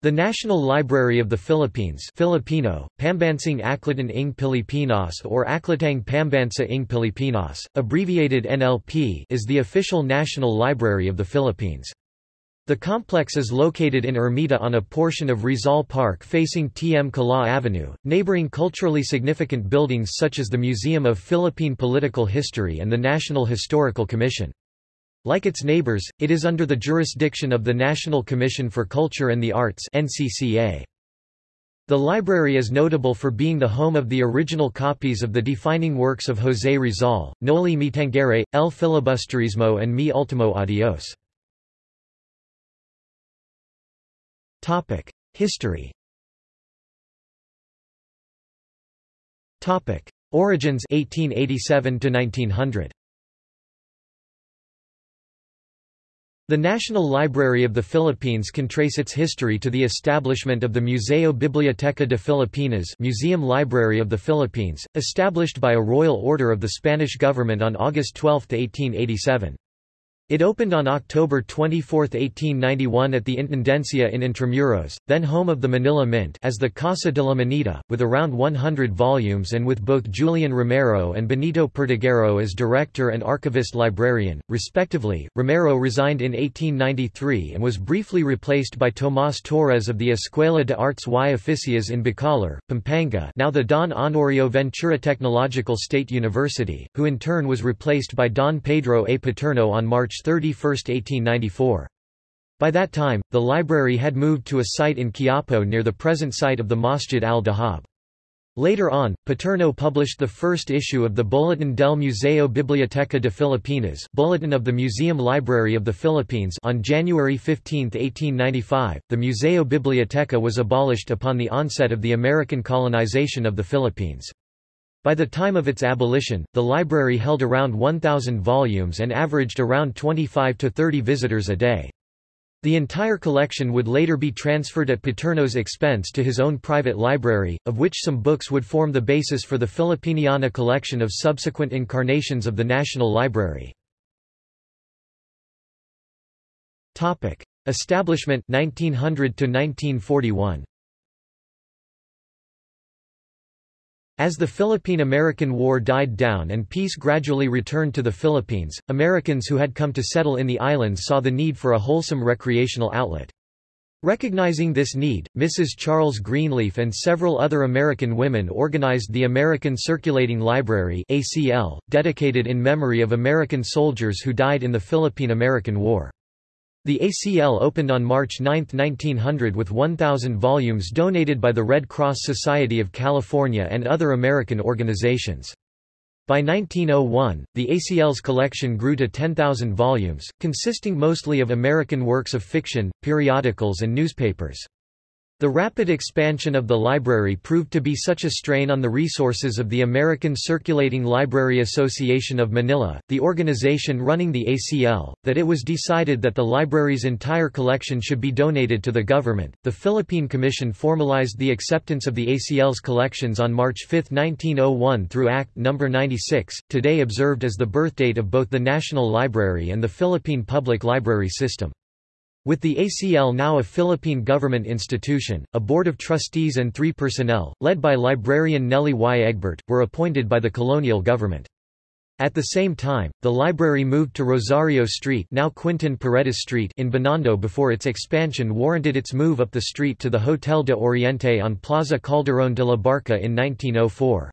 The National Library of the Philippines Filipino, Pambansang Aklatang ng Pilipinas or Aklatang Pambansa ng Pilipinas, abbreviated NLP is the official national library of the Philippines. The complex is located in Ermita on a portion of Rizal Park facing T.M. Kalaw Avenue, neighboring culturally significant buildings such as the Museum of Philippine Political History and the National Historical Commission. Like its neighbors, it is under the jurisdiction of the National Commission for Culture and the Arts NCCA. The library is notable for being the home of the original copies of the defining works of José Rizal, Noli Me Tangere, El Filibusterismo and Mi Ultimo Adios. History Origins 1887 to 1900 The National Library of the Philippines can trace its history to the establishment of the Museo Biblioteca de Filipinas Museum Library of the Philippines, established by a royal order of the Spanish government on August 12, 1887. It opened on October 24, 1891 at the Intendencia in Intramuros, then home of the Manila Mint as the Casa de la Moneda, with around 100 volumes and with both Julian Romero and Benito Perdiguero as director and archivist librarian, respectively. Romero resigned in 1893 and was briefly replaced by Tomás Torres of the Escuela de Artes y Oficios in Bacolor, Pampanga now the Don Honorio Ventura Technological State University, who in turn was replaced by Don Pedro A. Paterno on March 31, 1894. By that time, the library had moved to a site in Quiapo near the present site of the Masjid al-Dahab. Later on, Paterno published the first issue of the Boletin del Museo Biblioteca de Filipinas Bulletin of the Museum Library of the Philippines on January 15, 1895. The Museo Biblioteca was abolished upon the onset of the American colonization of the Philippines. By the time of its abolition, the library held around 1,000 volumes and averaged around 25 to 30 visitors a day. The entire collection would later be transferred at Paterno's expense to his own private library, of which some books would form the basis for the Filipiniana collection of subsequent incarnations of the National Library. Establishment 1900 to 1941 As the Philippine–American War died down and peace gradually returned to the Philippines, Americans who had come to settle in the islands saw the need for a wholesome recreational outlet. Recognizing this need, Mrs. Charles Greenleaf and several other American women organized the American Circulating Library ACL, dedicated in memory of American soldiers who died in the Philippine–American War. The ACL opened on March 9, 1900 with 1,000 volumes donated by the Red Cross Society of California and other American organizations. By 1901, the ACL's collection grew to 10,000 volumes, consisting mostly of American works of fiction, periodicals and newspapers. The rapid expansion of the library proved to be such a strain on the resources of the American Circulating Library Association of Manila, the organization running the ACL, that it was decided that the library's entire collection should be donated to the government. The Philippine Commission formalized the acceptance of the ACL's collections on March 5, 1901 through Act No. 96, today observed as the birthdate of both the National Library and the Philippine Public Library System. With the ACL now a Philippine government institution, a board of trustees and three personnel, led by librarian Nellie Y. Egbert, were appointed by the colonial government. At the same time, the library moved to Rosario Street now Quintin Paredes Street in Binondo before its expansion warranted its move up the street to the Hotel de Oriente on Plaza Calderón de la Barca in 1904.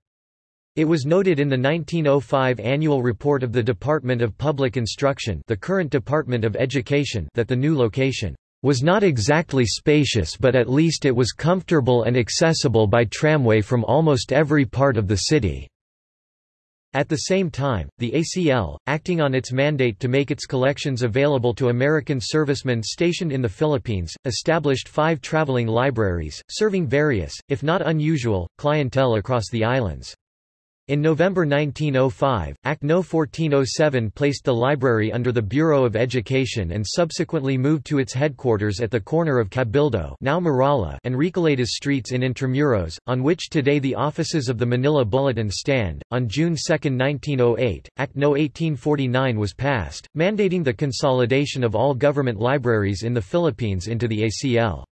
It was noted in the 1905 annual report of the Department of Public Instruction the current Department of Education that the new location was not exactly spacious but at least it was comfortable and accessible by tramway from almost every part of the city. At the same time, the ACL, acting on its mandate to make its collections available to American servicemen stationed in the Philippines, established five traveling libraries, serving various, if not unusual, clientele across the islands. In November 1905, Act No. 1407 placed the library under the Bureau of Education and subsequently moved to its headquarters at the corner of Cabildo now Muralla and Recoletos streets in Intramuros, on which today the offices of the Manila Bulletin stand. On June 2, 1908, Act No. 1849 was passed, mandating the consolidation of all government libraries in the Philippines into the ACL.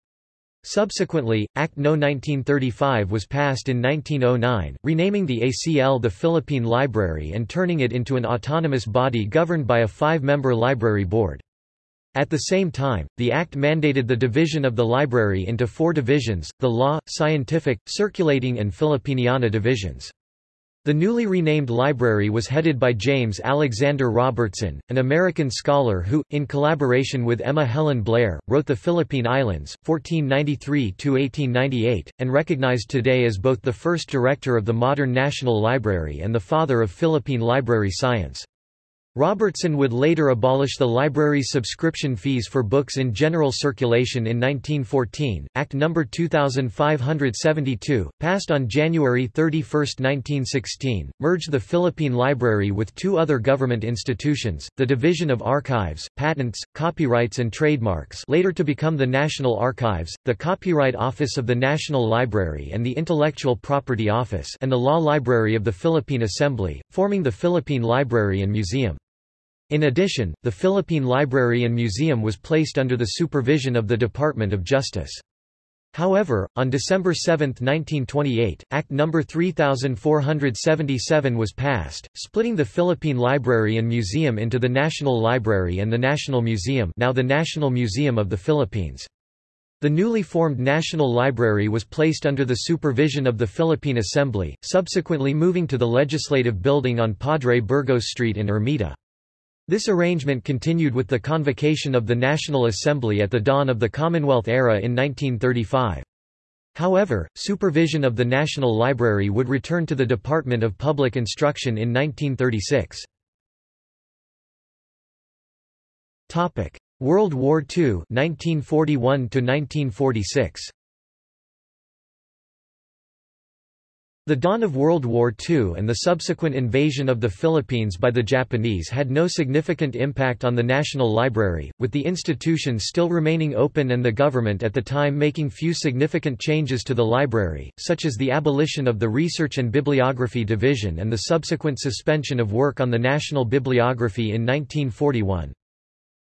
Subsequently, Act No. 1935 was passed in 1909, renaming the ACL the Philippine Library and turning it into an autonomous body governed by a five-member library board. At the same time, the Act mandated the division of the library into four divisions, the Law, Scientific, Circulating and Filipiniana divisions. The newly renamed library was headed by James Alexander Robertson, an American scholar who, in collaboration with Emma Helen Blair, wrote The Philippine Islands, 1493–1898, and recognized today as both the first director of the modern National Library and the father of Philippine library science. Robertson would later abolish the library's subscription fees for books in general circulation in 1914. Act No. 2572, passed on January 31, 1916, merged the Philippine Library with two other government institutions, the Division of Archives, Patents, Copyrights and Trademarks later to become the National Archives, the Copyright Office of the National Library and the Intellectual Property Office and the Law Library of the Philippine Assembly, forming the Philippine Library and Museum. In addition, the Philippine Library and Museum was placed under the supervision of the Department of Justice. However, on December 7, 1928, Act No. 3477 was passed, splitting the Philippine Library and Museum into the National Library and the National Museum now the National Museum of the Philippines. The newly formed National Library was placed under the supervision of the Philippine Assembly, subsequently moving to the Legislative Building on Padre Burgos Street in Ermita. This arrangement continued with the convocation of the National Assembly at the dawn of the Commonwealth era in 1935. However, supervision of the National Library would return to the Department of Public Instruction in 1936. World War II 1941 1946. The dawn of World War II and the subsequent invasion of the Philippines by the Japanese had no significant impact on the National Library, with the institution still remaining open and the government at the time making few significant changes to the library, such as the abolition of the Research and Bibliography Division and the subsequent suspension of work on the National Bibliography in 1941.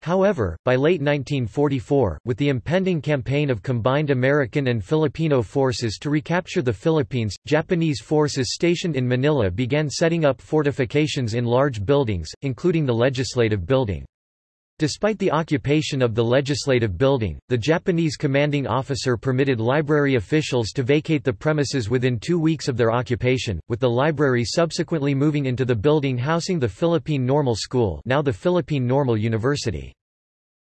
However, by late 1944, with the impending campaign of combined American and Filipino forces to recapture the Philippines, Japanese forces stationed in Manila began setting up fortifications in large buildings, including the Legislative Building. Despite the occupation of the Legislative Building, the Japanese commanding officer permitted library officials to vacate the premises within two weeks of their occupation, with the library subsequently moving into the building housing the Philippine Normal School now the Philippine Normal University.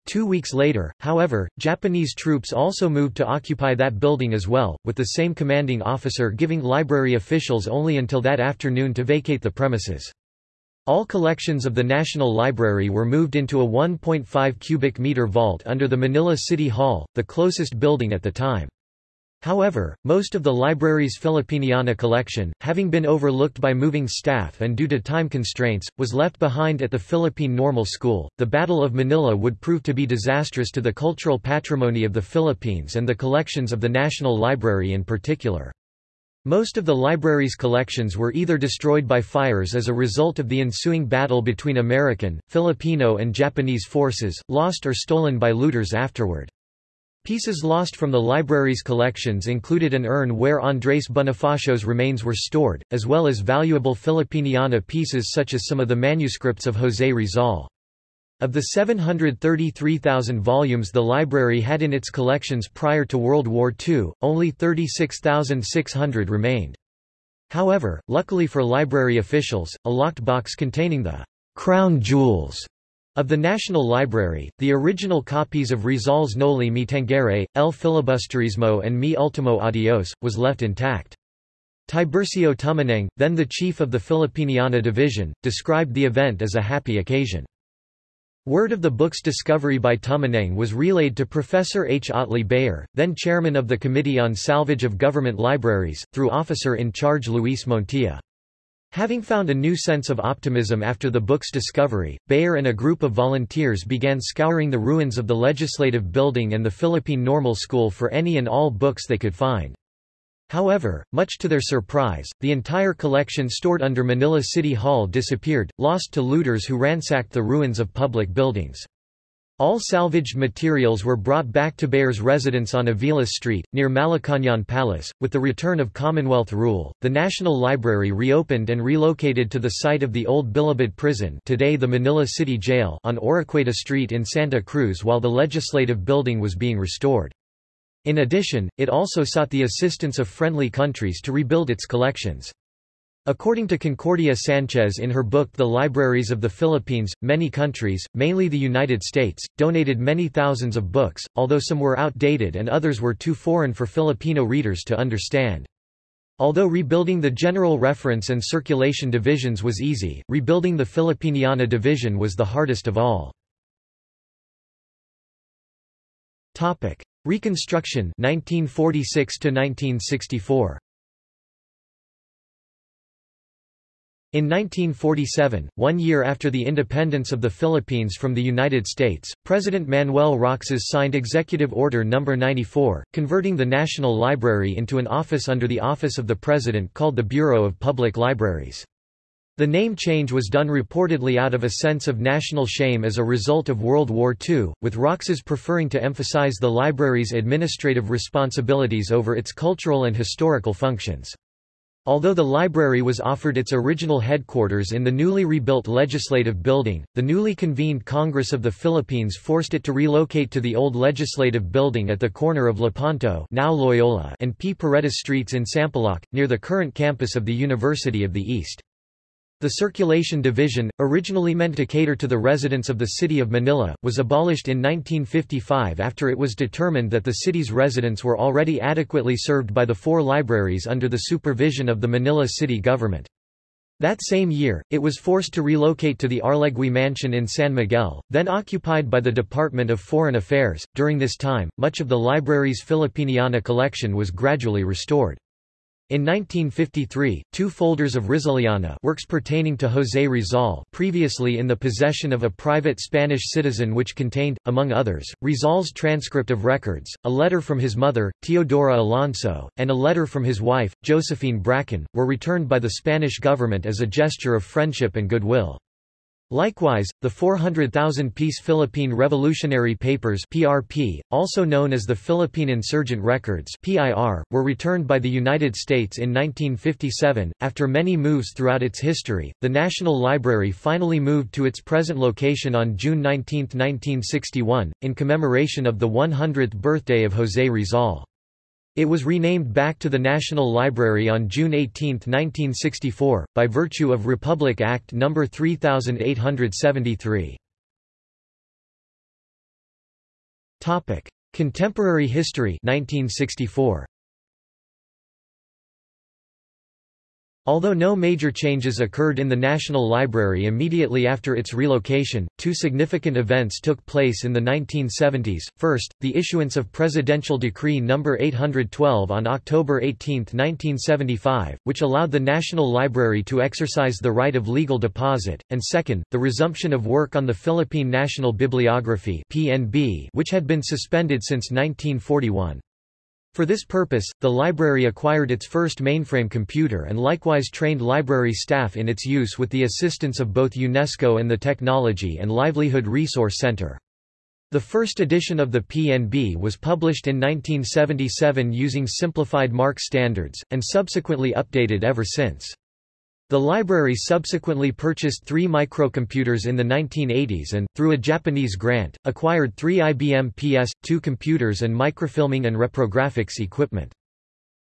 Two weeks later, however, Japanese troops also moved to occupy that building as well, with the same commanding officer giving library officials only until that afternoon to vacate the premises. All collections of the National Library were moved into a 1.5 cubic meter vault under the Manila City Hall, the closest building at the time. However, most of the library's Filipiniana collection, having been overlooked by moving staff and due to time constraints, was left behind at the Philippine Normal School. The Battle of Manila would prove to be disastrous to the cultural patrimony of the Philippines and the collections of the National Library in particular. Most of the library's collections were either destroyed by fires as a result of the ensuing battle between American, Filipino and Japanese forces, lost or stolen by looters afterward. Pieces lost from the library's collections included an urn where Andrés Bonifacio's remains were stored, as well as valuable Filipiniana pieces such as some of the manuscripts of José Rizal. Of the 733,000 volumes the library had in its collections prior to World War II, only 36,600 remained. However, luckily for library officials, a locked box containing the crown jewels of the National Library, the original copies of Rizal's Noli Me Tangere, El Filibusterismo and Mi Ultimo Adios, was left intact. Tiburcio Tumaneng, then the chief of the Filipiniana division, described the event as a happy occasion. Word of the book's discovery by Tumaneng was relayed to Professor H. Otley Beyer, then chairman of the Committee on Salvage of Government Libraries, through officer-in-charge Luis Montilla. Having found a new sense of optimism after the book's discovery, Beyer and a group of volunteers began scouring the ruins of the Legislative Building and the Philippine Normal School for any and all books they could find. However, much to their surprise, the entire collection stored under Manila City Hall disappeared, lost to looters who ransacked the ruins of public buildings. All salvaged materials were brought back to Beyer's residence on Aviles Street, near Malacañán Palace. With the return of Commonwealth rule, the National Library reopened and relocated to the site of the old Bilibid prison today the Manila City Jail on Oroquieta Street in Santa Cruz while the legislative building was being restored. In addition, it also sought the assistance of friendly countries to rebuild its collections. According to Concordia Sanchez in her book The Libraries of the Philippines, many countries, mainly the United States, donated many thousands of books, although some were outdated and others were too foreign for Filipino readers to understand. Although rebuilding the General Reference and Circulation divisions was easy, rebuilding the Filipiniana division was the hardest of all. Reconstruction 1946 to 1964 In 1947, one year after the independence of the Philippines from the United States, President Manuel Roxas signed Executive Order No. 94, converting the National Library into an office under the Office of the President called the Bureau of Public Libraries. The name change was done reportedly out of a sense of national shame as a result of World War II, with Roxas preferring to emphasize the library's administrative responsibilities over its cultural and historical functions. Although the library was offered its original headquarters in the newly rebuilt Legislative Building, the newly convened Congress of the Philippines forced it to relocate to the old Legislative Building at the corner of Lepanto now Loyola and P. Paredes Streets in Sampaloc, near the current campus of the University of the East. The Circulation Division, originally meant to cater to the residents of the city of Manila, was abolished in 1955 after it was determined that the city's residents were already adequately served by the four libraries under the supervision of the Manila city government. That same year, it was forced to relocate to the Arlegui Mansion in San Miguel, then occupied by the Department of Foreign Affairs. During this time, much of the library's Filipiniana collection was gradually restored. In 1953, two folders of Rizaliana works pertaining to José Rizal previously in the possession of a private Spanish citizen which contained, among others, Rizal's transcript of records, a letter from his mother, Teodora Alonso, and a letter from his wife, Josephine Bracken, were returned by the Spanish government as a gesture of friendship and goodwill. Likewise, the 400,000-piece Philippine Revolutionary Papers (PRP), also known as the Philippine Insurgent Records (PIR), were returned by the United States in 1957. After many moves throughout its history, the National Library finally moved to its present location on June 19, 1961, in commemoration of the 100th birthday of José Rizal. It was renamed back to the National Library on June 18, 1964, by virtue of Republic Act No. 3873. Contemporary history 1964. Although no major changes occurred in the National Library immediately after its relocation, two significant events took place in the 1970s. First, the issuance of Presidential Decree No. 812 on October 18, 1975, which allowed the National Library to exercise the right of legal deposit, and second, the resumption of work on the Philippine National Bibliography which had been suspended since 1941. For this purpose, the library acquired its first mainframe computer and likewise trained library staff in its use with the assistance of both UNESCO and the Technology and Livelihood Resource Center. The first edition of the PNB was published in 1977 using simplified MARC standards, and subsequently updated ever since. The library subsequently purchased three microcomputers in the 1980s and, through a Japanese grant, acquired three IBM PS2 computers and microfilming and reprographics equipment.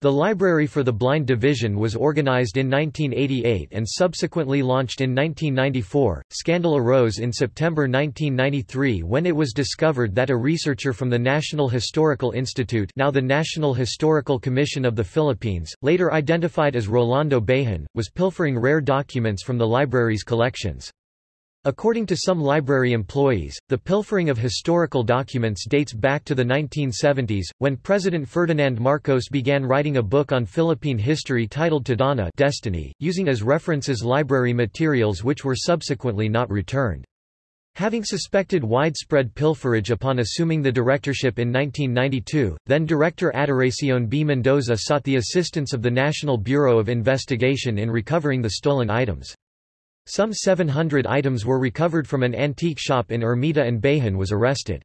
The Library for the Blind Division was organized in 1988 and subsequently launched in 1994. Scandal arose in September 1993 when it was discovered that a researcher from the National Historical Institute, now the National Historical Commission of the Philippines, later identified as Rolando Bejan, was pilfering rare documents from the library's collections. According to some library employees, the pilfering of historical documents dates back to the 1970s, when President Ferdinand Marcos began writing a book on Philippine history titled Tadhana Destiny, using as references library materials which were subsequently not returned. Having suspected widespread pilferage upon assuming the directorship in 1992, then-director Adoracion B. Mendoza sought the assistance of the National Bureau of Investigation in recovering the stolen items. Some 700 items were recovered from an antique shop in Ermita and Behan was arrested.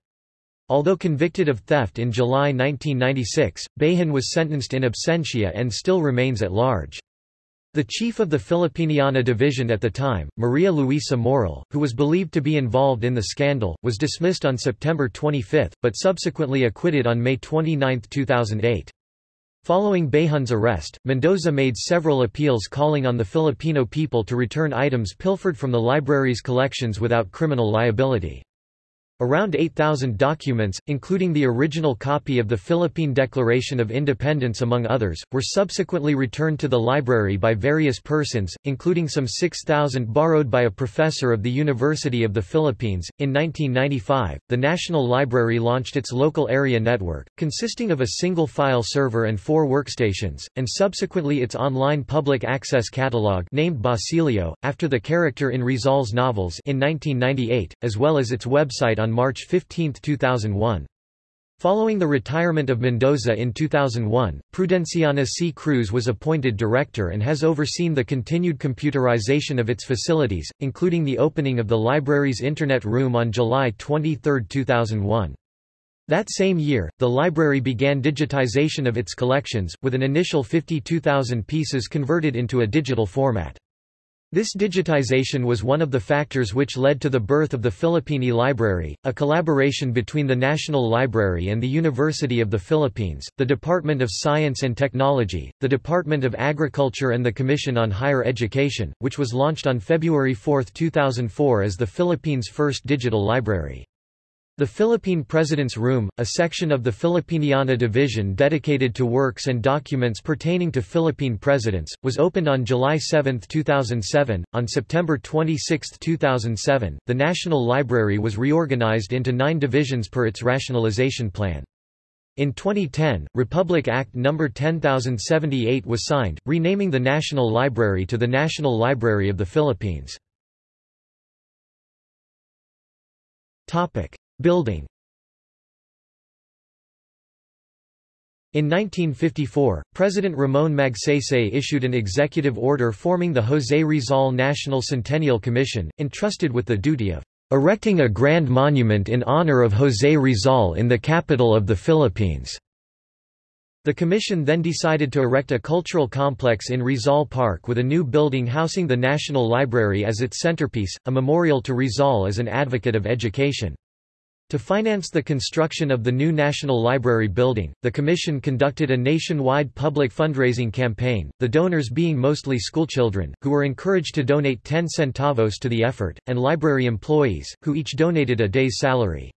Although convicted of theft in July 1996, Behan was sentenced in absentia and still remains at large. The chief of the Filipiniana division at the time, Maria Luisa Moral, who was believed to be involved in the scandal, was dismissed on September 25, but subsequently acquitted on May 29, 2008. Following Behan's arrest, Mendoza made several appeals calling on the Filipino people to return items pilfered from the library's collections without criminal liability. Around 8,000 documents, including the original copy of the Philippine Declaration of Independence among others, were subsequently returned to the library by various persons, including some 6,000 borrowed by a professor of the University of the Philippines. In 1995, the National Library launched its local area network, consisting of a single file server and four workstations, and subsequently its online public access catalog named Basilio, after the character in Rizal's novels in 1998, as well as its website on on March 15, 2001. Following the retirement of Mendoza in 2001, Prudenciana C. Cruz was appointed director and has overseen the continued computerization of its facilities, including the opening of the library's Internet Room on July 23, 2001. That same year, the library began digitization of its collections, with an initial 52,000 pieces converted into a digital format. This digitization was one of the factors which led to the birth of the Philippine E-Library, a collaboration between the National Library and the University of the Philippines, the Department of Science and Technology, the Department of Agriculture and the Commission on Higher Education, which was launched on February 4, 2004 as the Philippines' first digital library. The Philippine President's Room, a section of the Filipiniana Division dedicated to works and documents pertaining to Philippine presidents, was opened on July 7, 2007. On September 26, 2007, the National Library was reorganized into nine divisions per its rationalization plan. In 2010, Republic Act No. 10078 was signed, renaming the National Library to the National Library of the Philippines. Building In 1954, President Ramon Magsaysay issued an executive order forming the José Rizal National Centennial Commission, entrusted with the duty of erecting a grand monument in honor of José Rizal in the capital of the Philippines. The commission then decided to erect a cultural complex in Rizal Park with a new building housing the National Library as its centerpiece, a memorial to Rizal as an advocate of education. To finance the construction of the new National Library building, the Commission conducted a nationwide public fundraising campaign, the donors being mostly schoolchildren, who were encouraged to donate 10 centavos to the effort, and library employees, who each donated a day's salary.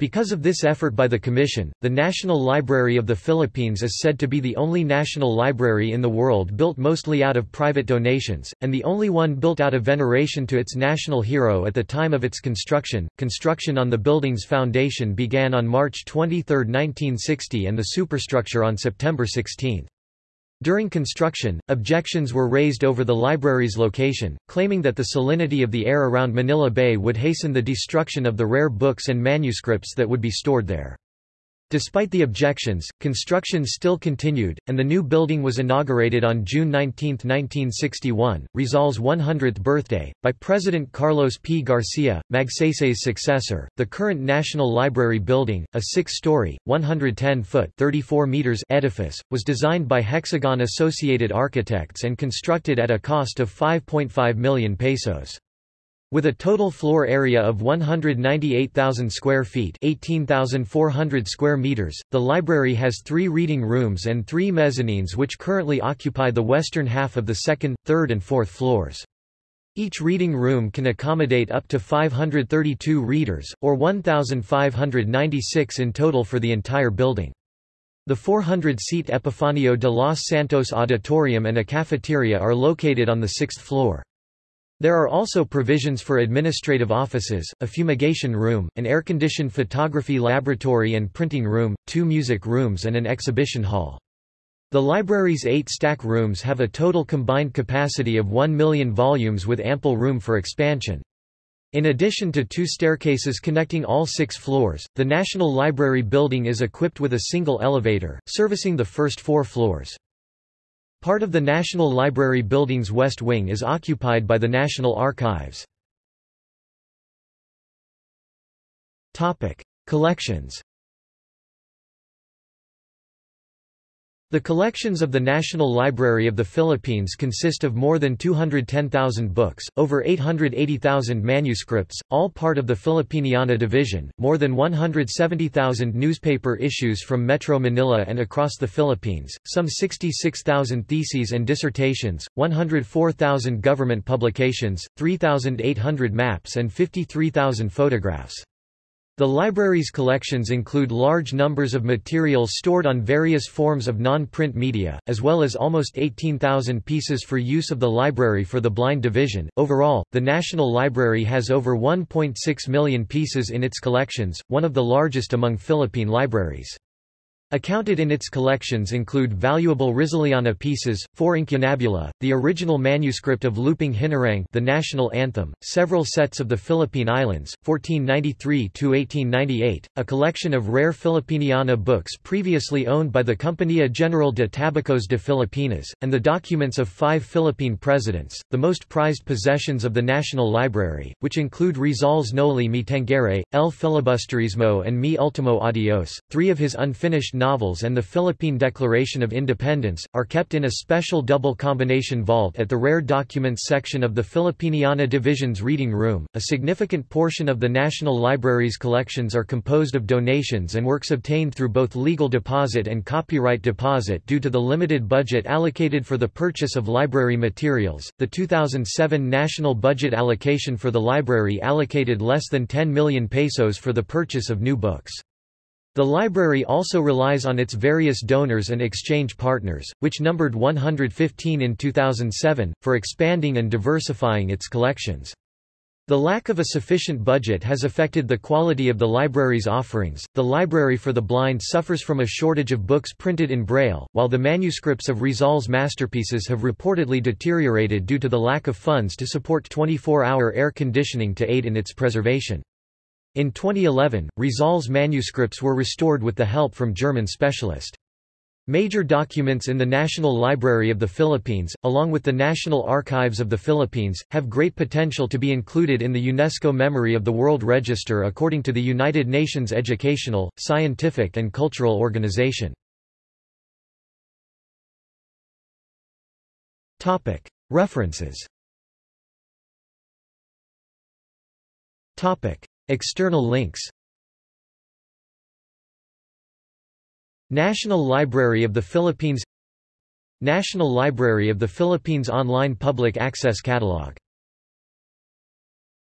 Because of this effort by the Commission, the National Library of the Philippines is said to be the only national library in the world built mostly out of private donations, and the only one built out of veneration to its national hero at the time of its construction. Construction on the building's foundation began on March 23, 1960 and the superstructure on September 16. During construction, objections were raised over the library's location, claiming that the salinity of the air around Manila Bay would hasten the destruction of the rare books and manuscripts that would be stored there. Despite the objections, construction still continued, and the new building was inaugurated on June 19, 1961, Rizal's 100th birthday, by President Carlos P. Garcia, Magsaysay's successor. The current National Library building, a six-story, 110-foot (34 meters) edifice, was designed by Hexagon Associated Architects and constructed at a cost of 5.5 million pesos. With a total floor area of 198,000 square feet 18,400 square meters, the library has three reading rooms and three mezzanines which currently occupy the western half of the second, third and fourth floors. Each reading room can accommodate up to 532 readers, or 1,596 in total for the entire building. The 400-seat Epifanio de los Santos Auditorium and a cafeteria are located on the sixth floor. There are also provisions for administrative offices, a fumigation room, an air-conditioned photography laboratory and printing room, two music rooms and an exhibition hall. The library's eight stack rooms have a total combined capacity of 1 million volumes with ample room for expansion. In addition to two staircases connecting all six floors, the National Library building is equipped with a single elevator, servicing the first four floors. Part of the National Library building's west wing is occupied by the National Archives. Collections The collections of the National Library of the Philippines consist of more than 210,000 books, over 880,000 manuscripts, all part of the Filipiniana Division, more than 170,000 newspaper issues from Metro Manila and across the Philippines, some 66,000 theses and dissertations, 104,000 government publications, 3,800 maps and 53,000 photographs. The library's collections include large numbers of materials stored on various forms of non-print media, as well as almost 18,000 pieces for use of the Library for the Blind Division. Overall, the National Library has over 1.6 million pieces in its collections, one of the largest among Philippine libraries. Accounted in its collections include valuable Rizaliana pieces, four incunabula, the original manuscript of Lupang Hinirang the national anthem, several sets of the Philippine Islands, 1493–1898, a collection of rare Filipiniana books previously owned by the Compañía General de Tabacos de Filipinas, and the documents of five Philippine presidents, the most prized possessions of the National Library, which include Rizal's Noli Me Tangere, El Filibusterismo and Mi Ultimo Adios, three of his unfinished novels and the Philippine Declaration of Independence, are kept in a special double combination vault at the Rare Documents section of the Filipiniana Division's Reading Room. A significant portion of the National Library's collections are composed of donations and works obtained through both legal deposit and copyright deposit due to the limited budget allocated for the purchase of library materials. The 2007 national budget allocation for the library allocated less than 10 million pesos for the purchase of new books. The library also relies on its various donors and exchange partners, which numbered 115 in 2007, for expanding and diversifying its collections. The lack of a sufficient budget has affected the quality of the library's offerings. The Library for the Blind suffers from a shortage of books printed in Braille, while the manuscripts of Rizal's masterpieces have reportedly deteriorated due to the lack of funds to support 24 hour air conditioning to aid in its preservation. In 2011, Rizal's manuscripts were restored with the help from German specialist. Major documents in the National Library of the Philippines, along with the National Archives of the Philippines, have great potential to be included in the UNESCO Memory of the World Register according to the United Nations Educational, Scientific and Cultural Organization. References External links. National Library of the Philippines. National Library of the Philippines Online Public Access Catalog